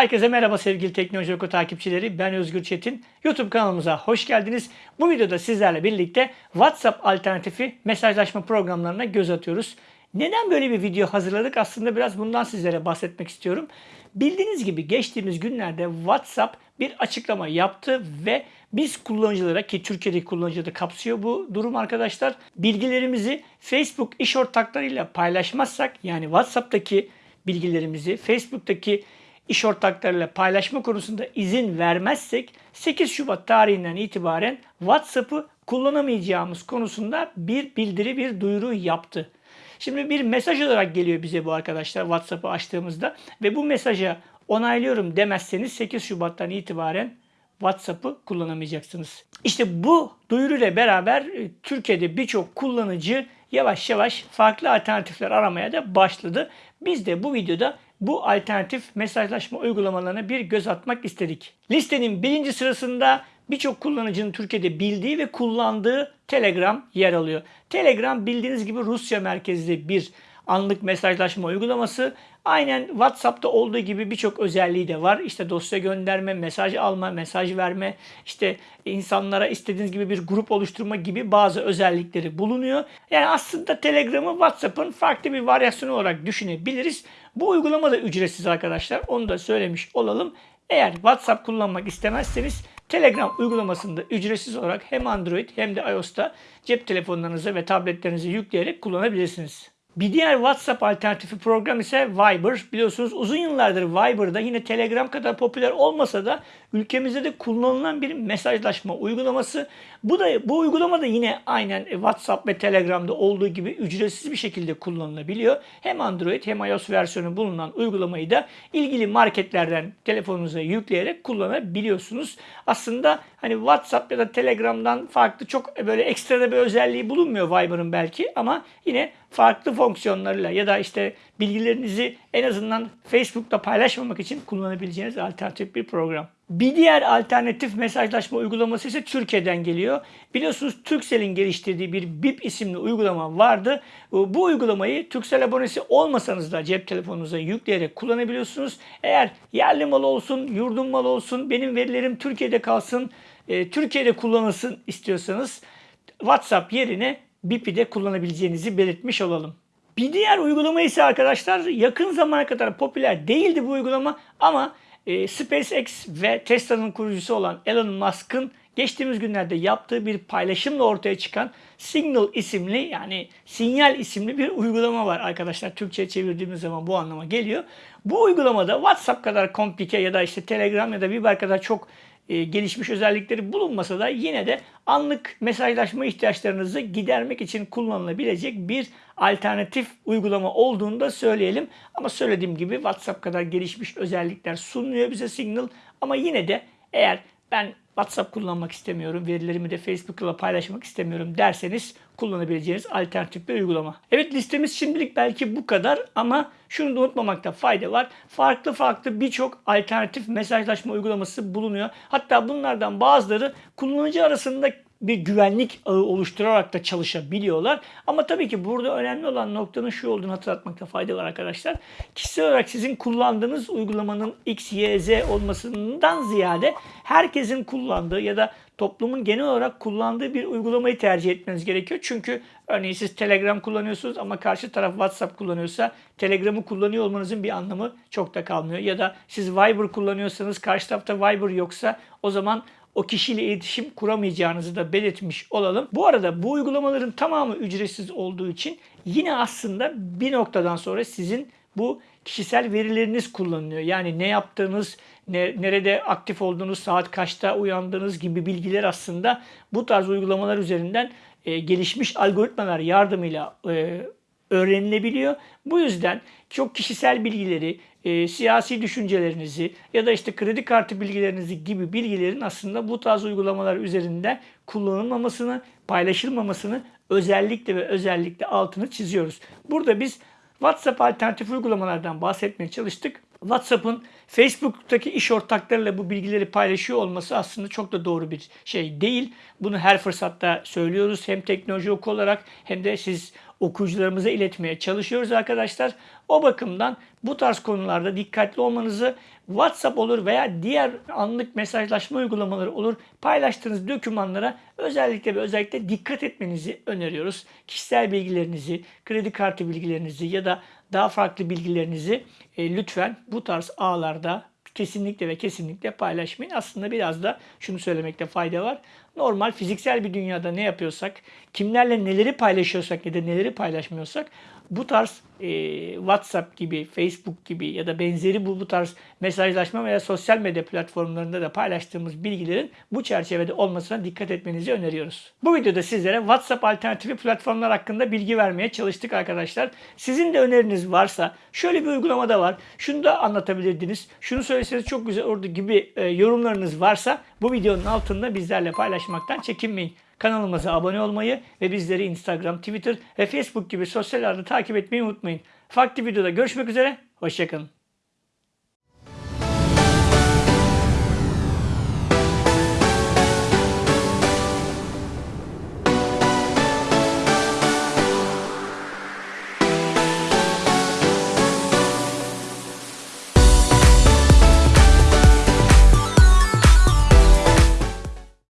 Herkese merhaba sevgili Teknoloji Oku takipçileri. Ben Özgür Çetin. YouTube kanalımıza hoş geldiniz. Bu videoda sizlerle birlikte WhatsApp alternatifi mesajlaşma programlarına göz atıyoruz. Neden böyle bir video hazırladık? Aslında biraz bundan sizlere bahsetmek istiyorum. Bildiğiniz gibi geçtiğimiz günlerde WhatsApp bir açıklama yaptı ve biz kullanıcılara ki Türkiye'deki kullanıcıları da kapsıyor bu durum arkadaşlar. Bilgilerimizi Facebook iş ortaklarıyla paylaşmazsak yani WhatsApp'taki bilgilerimizi Facebook'taki iş ortaklarıyla paylaşma konusunda izin vermezsek 8 Şubat tarihinden itibaren WhatsApp'ı kullanamayacağımız konusunda bir bildiri, bir duyuru yaptı. Şimdi bir mesaj olarak geliyor bize bu arkadaşlar WhatsApp'ı açtığımızda ve bu mesaja onaylıyorum demezseniz 8 Şubat'tan itibaren WhatsApp'ı kullanamayacaksınız. İşte bu duyuruyla beraber e, Türkiye'de birçok kullanıcı yavaş yavaş farklı alternatifler aramaya da başladı. Biz de bu videoda bu alternatif mesajlaşma uygulamalarına bir göz atmak istedik. Listenin birinci sırasında birçok kullanıcının Türkiye'de bildiği ve kullandığı Telegram yer alıyor. Telegram bildiğiniz gibi Rusya merkezli bir anlık mesajlaşma uygulaması. Aynen WhatsApp'ta olduğu gibi birçok özelliği de var. İşte dosya gönderme, mesaj alma, mesaj verme, işte insanlara istediğiniz gibi bir grup oluşturma gibi bazı özellikleri bulunuyor. Yani aslında Telegram'ı WhatsApp'ın farklı bir varyasyonu olarak düşünebiliriz. Bu uygulama da ücretsiz arkadaşlar. Onu da söylemiş olalım. Eğer WhatsApp kullanmak istemezseniz Telegram uygulamasında ücretsiz olarak hem Android hem de iOS'ta cep telefonlarınıza ve tabletlerinize yükleyerek kullanabilirsiniz. Bir diğer WhatsApp alternatifi program ise Viber. Biliyorsunuz uzun yıllardır Viber'da yine Telegram kadar popüler olmasa da ülkemizde de kullanılan bir mesajlaşma uygulaması. Bu da bu uygulama da yine aynen WhatsApp ve Telegram'da olduğu gibi ücretsiz bir şekilde kullanılabiliyor. Hem Android hem iOS versiyonu bulunan uygulamayı da ilgili marketlerden telefonunuza yükleyerek kullanabiliyorsunuz. Aslında hani WhatsApp ya da Telegram'dan farklı çok böyle ekstra bir özelliği bulunmuyor Viber'ın belki ama yine farklı fonksiyonlarıyla ya da işte bilgilerinizi en azından Facebook'ta paylaşmamak için kullanabileceğiniz alternatif bir program. Bir diğer alternatif mesajlaşma uygulaması ise Türkiye'den geliyor. Biliyorsunuz Turkcell'in geliştirdiği bir BIP isimli uygulama vardı. Bu uygulamayı Turkcell abonesi olmasanız da cep telefonunuza yükleyerek kullanabiliyorsunuz. Eğer yerli mal olsun, yurdum mal olsun, benim verilerim Türkiye'de kalsın, e, Türkiye'de kullanılsın istiyorsanız WhatsApp yerine BIP'i de kullanabileceğinizi belirtmiş olalım. Bir diğer uygulama ise arkadaşlar yakın zamana kadar popüler değildi bu uygulama ama e, SpaceX ve Tesla'nın kurucusu olan Elon Musk'ın geçtiğimiz günlerde yaptığı bir paylaşımla ortaya çıkan Signal isimli yani sinyal isimli bir uygulama var arkadaşlar. Türkçe'ye çevirdiğimiz zaman bu anlama geliyor. Bu uygulamada WhatsApp kadar komplike ya da işte Telegram ya da Viber kadar çok e, gelişmiş özellikleri bulunmasa da yine de anlık mesajlaşma ihtiyaçlarınızı gidermek için kullanılabilecek bir alternatif uygulama olduğunu da söyleyelim. Ama söylediğim gibi WhatsApp kadar gelişmiş özellikler sunuyor bize Signal ama yine de eğer ben WhatsApp kullanmak istemiyorum, verilerimi de Facebook'la paylaşmak istemiyorum derseniz kullanabileceğiniz alternatif bir uygulama. Evet listemiz şimdilik belki bu kadar ama şunu da unutmamakta fayda var. Farklı farklı birçok alternatif mesajlaşma uygulaması bulunuyor. Hatta bunlardan bazıları kullanıcı arasında bir güvenlik ağı oluşturarak da çalışabiliyorlar. Ama tabii ki burada önemli olan noktanın şu olduğunu hatırlatmakta fayda var arkadaşlar. Kişisel olarak sizin kullandığınız uygulamanın X, Y, Z olmasından ziyade herkesin kullandığı ya da toplumun genel olarak kullandığı bir uygulamayı tercih etmeniz gerekiyor. Çünkü örneğin siz Telegram kullanıyorsunuz ama karşı taraf WhatsApp kullanıyorsa Telegram'ı kullanıyor olmanızın bir anlamı çok da kalmıyor. Ya da siz Viber kullanıyorsanız karşı tarafta Viber yoksa o zaman o kişiyle iletişim kuramayacağınızı da belirtmiş olalım. Bu arada bu uygulamaların tamamı ücretsiz olduğu için yine aslında bir noktadan sonra sizin bu kişisel verileriniz kullanılıyor. Yani ne yaptığınız, ne, nerede aktif olduğunuz, saat kaçta uyandığınız gibi bilgiler aslında bu tarz uygulamalar üzerinden e, gelişmiş algoritmalar yardımıyla e, öğrenilebiliyor. Bu yüzden çok kişisel bilgileri, e, siyasi düşüncelerinizi ya da işte kredi kartı bilgilerinizi gibi bilgilerin aslında bu tarz uygulamalar üzerinden kullanılmamasını, paylaşılmamasını özellikle ve özellikle altını çiziyoruz. Burada biz WhatsApp alternatif uygulamalardan bahsetmeye çalıştık. WhatsApp'ın Facebook'taki iş ortaklarıyla bu bilgileri paylaşıyor olması aslında çok da doğru bir şey değil. Bunu her fırsatta söylüyoruz. Hem teknoloji oku olarak hem de siz okuyucularımıza iletmeye çalışıyoruz arkadaşlar. O bakımdan bu tarz konularda dikkatli olmanızı WhatsApp olur veya diğer anlık mesajlaşma uygulamaları olur. Paylaştığınız dokümanlara özellikle ve özellikle dikkat etmenizi öneriyoruz. Kişisel bilgilerinizi, kredi kartı bilgilerinizi ya da daha farklı bilgilerinizi e, lütfen bu tarz ağlarda kesinlikle ve kesinlikle paylaşmayın. Aslında biraz da şunu söylemekte fayda var. Normal fiziksel bir dünyada ne yapıyorsak, kimlerle neleri paylaşıyorsak ya da neleri paylaşmıyorsak bu tarz e, WhatsApp gibi, Facebook gibi ya da benzeri bu, bu tarz mesajlaşma veya sosyal medya platformlarında da paylaştığımız bilgilerin bu çerçevede olmasına dikkat etmenizi öneriyoruz. Bu videoda sizlere WhatsApp alternatifi platformlar hakkında bilgi vermeye çalıştık arkadaşlar. Sizin de öneriniz varsa şöyle bir uygulama da var. Şunu da anlatabilirdiniz. Şunu söyleseniz çok güzel olurdu gibi e, yorumlarınız varsa bu videonun altında bizlerle paylaşmaktan çekinmeyin. Kanalımıza abone olmayı ve bizleri Instagram, Twitter ve Facebook gibi sosyal ağlarda takip etmeyi unutmayın. Farklı videoda görüşmek üzere, hoşçakalın.